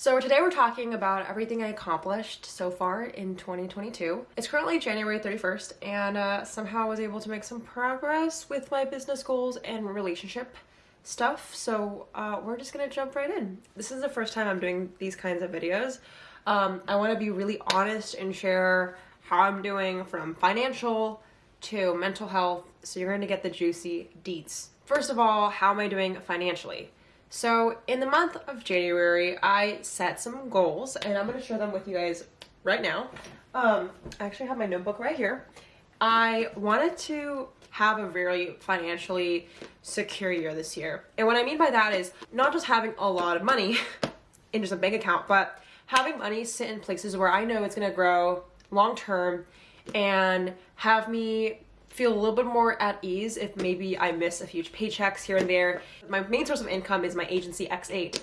So today we're talking about everything I accomplished so far in 2022. It's currently January 31st and uh, somehow I was able to make some progress with my business goals and relationship stuff. So uh, we're just gonna jump right in. This is the first time I'm doing these kinds of videos. Um, I wanna be really honest and share how I'm doing from financial to mental health. So you're gonna get the juicy deets. First of all, how am I doing financially? So in the month of January, I set some goals and I'm gonna share them with you guys right now. Um, I actually have my notebook right here. I wanted to have a very financially secure year this year. And what I mean by that is not just having a lot of money in just a bank account, but having money sit in places where I know it's gonna grow long term and have me feel a little bit more at ease if maybe I miss a few paychecks here and there. My main source of income is my agency X8.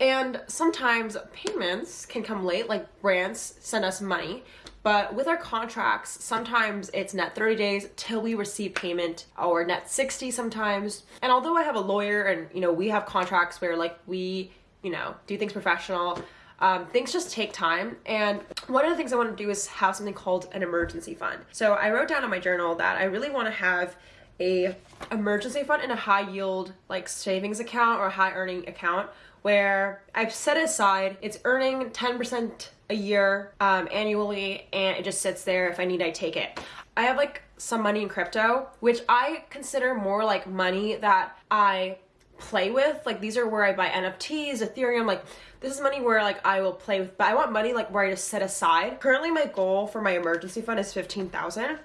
And sometimes payments can come late, like brands send us money, but with our contracts, sometimes it's net 30 days till we receive payment or net 60 sometimes. And although I have a lawyer and, you know, we have contracts where like we, you know, do things professional, um, things just take time. And one of the things I want to do is have something called an emergency fund. So I wrote down in my journal that I really want to have a emergency fund and a high yield like savings account or high earning account where I've set aside, it's earning 10% a year um, annually and it just sits there. If I need, I take it. I have like some money in crypto, which I consider more like money that I play with. Like these are where I buy NFTs, Ethereum, like this is money where like I will play with, but I want money like where I just set aside. Currently my goal for my emergency fund is 15,000,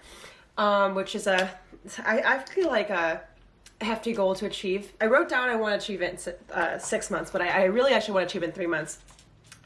um, which is a, I, I feel like a hefty goal to achieve. I wrote down I want to achieve it in uh, six months, but I, I really actually want to achieve it in three months.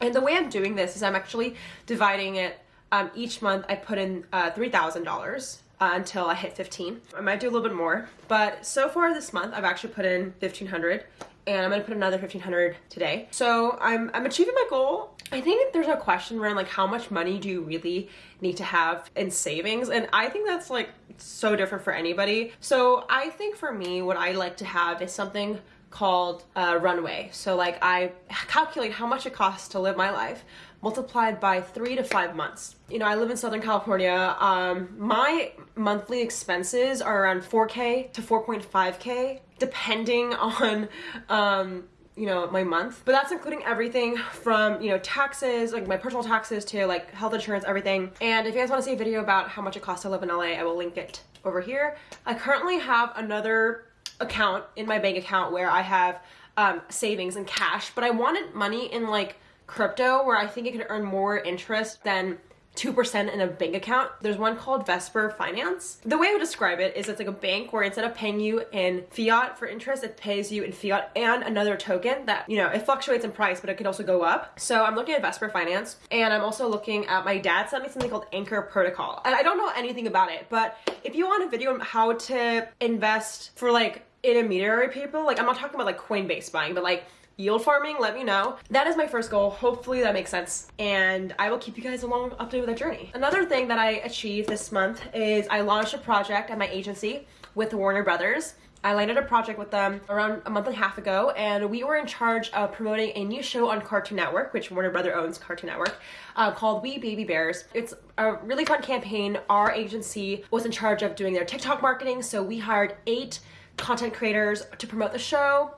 And the way I'm doing this is I'm actually dividing it um, each month I put in uh, $3,000 uh, until I hit 15. I might do a little bit more, but so far this month I've actually put in 1500 and I'm gonna put another 1500 today. So I'm, I'm achieving my goal. I think there's a question around like how much money do you really need to have in savings? And I think that's like so different for anybody. So I think for me, what I like to have is something called uh, runway. So like I calculate how much it costs to live my life multiplied by three to five months. You know, I live in Southern California. Um, my monthly expenses are around 4K to 4.5K, depending on, um, you know, my month. But that's including everything from, you know, taxes, like my personal taxes to like health insurance, everything. And if you guys want to see a video about how much it costs to live in LA, I will link it over here. I currently have another account in my bank account where I have um, savings and cash, but I wanted money in like crypto where I think it could earn more interest than 2% in a bank account. There's one called Vesper Finance. The way I would describe it is it's like a bank where instead of paying you in fiat for interest, it pays you in fiat and another token that, you know, it fluctuates in price, but it could also go up. So I'm looking at Vesper Finance and I'm also looking at my dad sent me something called Anchor Protocol. And I don't know anything about it, but if you want a video on how to invest for like intermediary people, like I'm not talking about like Coinbase buying, but like yield farming, let me know. That is my first goal. Hopefully that makes sense. And I will keep you guys along updated with that journey. Another thing that I achieved this month is I launched a project at my agency with Warner Brothers. I landed a project with them around a month and a half ago, and we were in charge of promoting a new show on Cartoon Network, which Warner Brother owns Cartoon Network, uh, called We Baby Bears. It's a really fun campaign. Our agency was in charge of doing their TikTok marketing, so we hired eight content creators to promote the show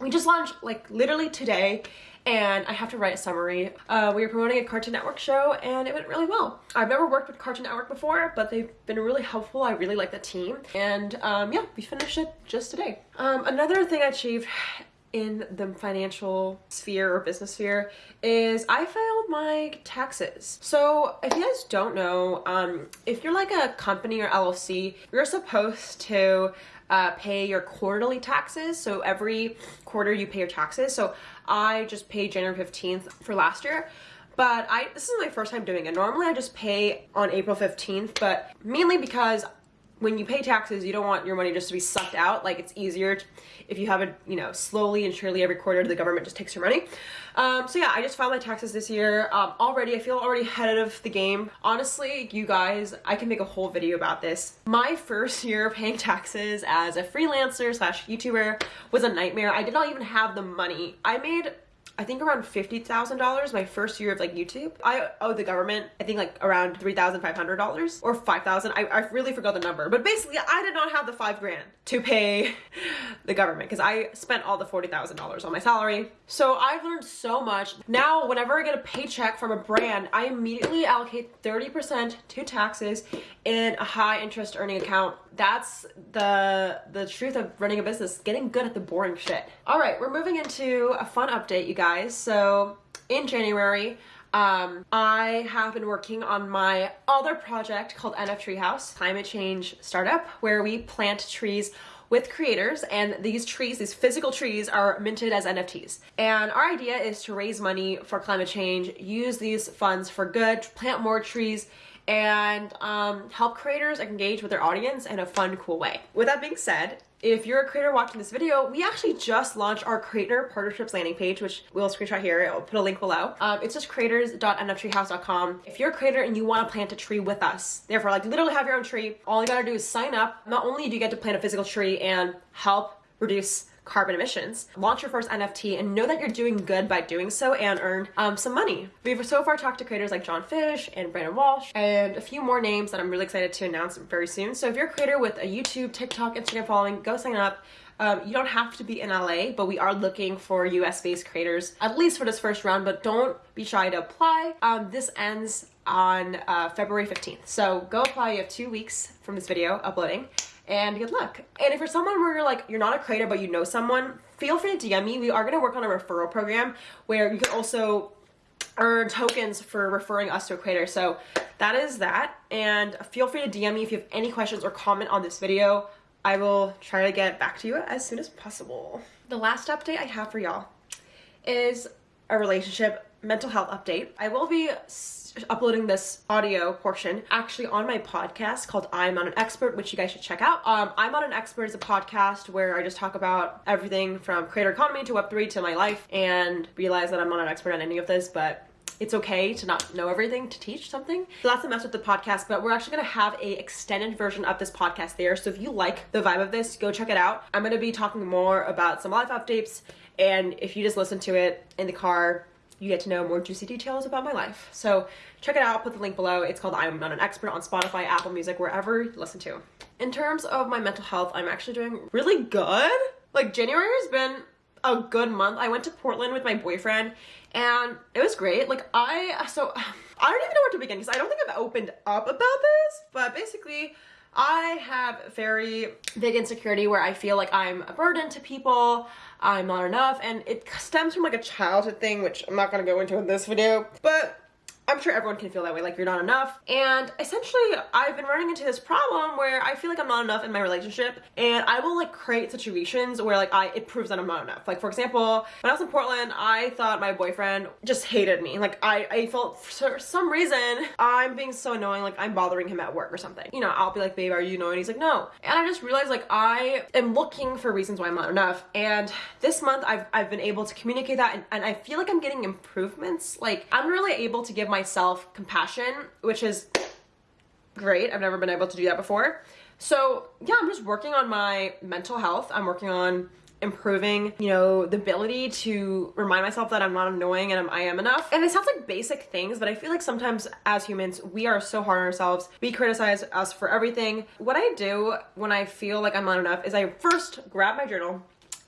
we just launched like literally today and I have to write a summary. Uh, we were promoting a Cartoon Network show and it went really well. I've never worked with Cartoon Network before, but they've been really helpful. I really like the team. And um, yeah, we finished it just today. Um, another thing I achieved in the financial sphere or business sphere is I filed my taxes. So if you guys don't know, um, if you're like a company or LLC, you're supposed to uh, pay your quarterly taxes. So every quarter you pay your taxes. So I just paid January 15th for last year. But I this is my first time doing it. Normally I just pay on April 15th, but mainly because when you pay taxes, you don't want your money just to be sucked out. Like it's easier to, if you have it, you know, slowly and surely every quarter the government just takes your money. Um, so yeah, I just filed my taxes this year. Um, already, I feel already ahead of the game. Honestly, you guys, I can make a whole video about this. My first year of paying taxes as a freelancer slash YouTuber was a nightmare. I did not even have the money. I made I think around $50,000 my first year of like YouTube. I owe the government, I think like around $3,500 or 5,000. I, I really forgot the number, but basically I did not have the five grand to pay the government because I spent all the $40,000 on my salary. So I've learned so much. Now, whenever I get a paycheck from a brand, I immediately allocate 30% to taxes in a high interest earning account. That's the the truth of running a business, getting good at the boring shit. All right, we're moving into a fun update, you guys. So in January, um, I have been working on my other project called NF Treehouse, climate change startup, where we plant trees with creators and these trees, these physical trees are minted as NFTs. And our idea is to raise money for climate change, use these funds for good, plant more trees, and um, help creators engage with their audience in a fun, cool way. With that being said, if you're a creator watching this video, we actually just launched our creator partnerships landing page, which we'll screenshot here. I'll put a link below. Um, it's just creators.nftreehouse.com. If you're a creator and you want to plant a tree with us, therefore, like literally have your own tree, all you gotta do is sign up. Not only do you get to plant a physical tree and help reduce carbon emissions. Launch your first NFT and know that you're doing good by doing so and earn um, some money. We've so far talked to creators like John Fish and Brandon Walsh and a few more names that I'm really excited to announce very soon. So if you're a creator with a YouTube, TikTok, Instagram following, go sign up. Um, you don't have to be in LA, but we are looking for US based creators, at least for this first round, but don't be shy to apply. Um, this ends on uh, February 15th. So go apply, you have two weeks from this video uploading and good luck. And if you're someone where you're like, you're not a creator, but you know someone, feel free to DM me. We are gonna work on a referral program where you can also earn tokens for referring us to a creator. So that is that. And feel free to DM me if you have any questions or comment on this video. I will try to get back to you as soon as possible. The last update I have for y'all is a relationship mental health update. I will be uploading this audio portion actually on my podcast called I'm Not an Expert, which you guys should check out. Um, I'm Not an Expert is a podcast where I just talk about everything from creator economy to Web3 to my life and realize that I'm not an expert on any of this, but it's okay to not know everything to teach something. So that's the mess with the podcast, but we're actually gonna have a extended version of this podcast there. So if you like the vibe of this, go check it out. I'm gonna be talking more about some life updates, and if you just listen to it in the car, you get to know more juicy details about my life. So check it out, put the link below. It's called I'm Not an Expert on Spotify, Apple Music, wherever you listen to. In terms of my mental health, I'm actually doing really good. Like January has been a good month. I went to Portland with my boyfriend and it was great. Like I, so I don't even know where to begin because I don't think I've opened up about this, but basically I have very big insecurity where I feel like I'm a burden to people. I'm not enough and it stems from like a childhood thing which I'm not gonna go into in this video but I'm sure everyone can feel that way, like you're not enough. And essentially, I've been running into this problem where I feel like I'm not enough in my relationship and I will like create situations where like I, it proves that I'm not enough. Like for example, when I was in Portland, I thought my boyfriend just hated me. Like I, I felt for some reason I'm being so annoying, like I'm bothering him at work or something. You know, I'll be like, babe, are you annoying? He's like, no. And I just realized like I am looking for reasons why I'm not enough. And this month I've, I've been able to communicate that and, and I feel like I'm getting improvements. Like I'm really able to give my myself compassion, which is great. I've never been able to do that before. So yeah, I'm just working on my mental health. I'm working on improving, you know, the ability to remind myself that I'm not annoying and I'm, I am enough. And it sounds like basic things, but I feel like sometimes as humans, we are so hard on ourselves. We criticize us for everything. What I do when I feel like I'm not enough is I first grab my journal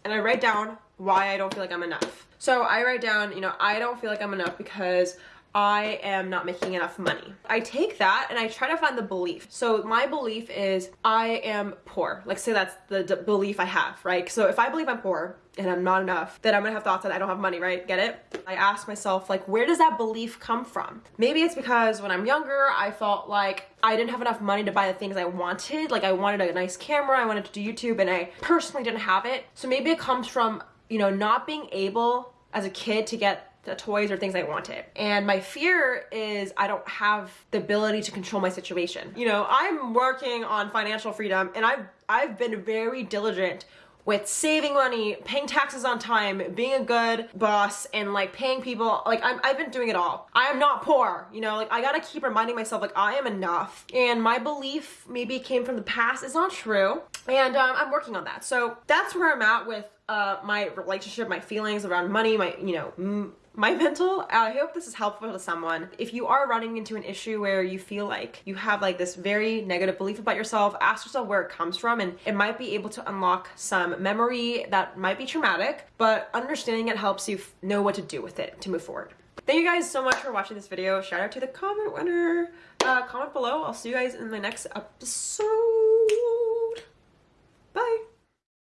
and I write down why I don't feel like I'm enough. So I write down, you know, I don't feel like I'm enough because I am not making enough money. I take that and I try to find the belief. So my belief is I am poor. Like say that's the belief I have, right? So if I believe I'm poor and I'm not enough, then I'm gonna have thoughts that I don't have money, right? Get it? I ask myself like, where does that belief come from? Maybe it's because when I'm younger, I felt like I didn't have enough money to buy the things I wanted. Like I wanted a nice camera, I wanted to do YouTube and I personally didn't have it. So maybe it comes from, you know, not being able as a kid to get the toys or things I wanted. And my fear is I don't have the ability to control my situation. You know, I'm working on financial freedom and I've I've been very diligent with saving money, paying taxes on time, being a good boss, and like paying people. Like I'm, I've been doing it all. I am not poor, you know. Like I gotta keep reminding myself, like I am enough. And my belief maybe came from the past. It's not true, and um, I'm working on that. So that's where I'm at with uh, my relationship, my feelings around money, my, you know, my mental. I hope this is helpful to someone. If you are running into an issue where you feel like you have like this very negative belief about yourself, ask yourself where it comes from and it might be able to unlock some memory that might be traumatic, but understanding it helps you know what to do with it to move forward. Thank you guys so much for watching this video. Shout out to the comment winner. Uh, comment below. I'll see you guys in the next episode.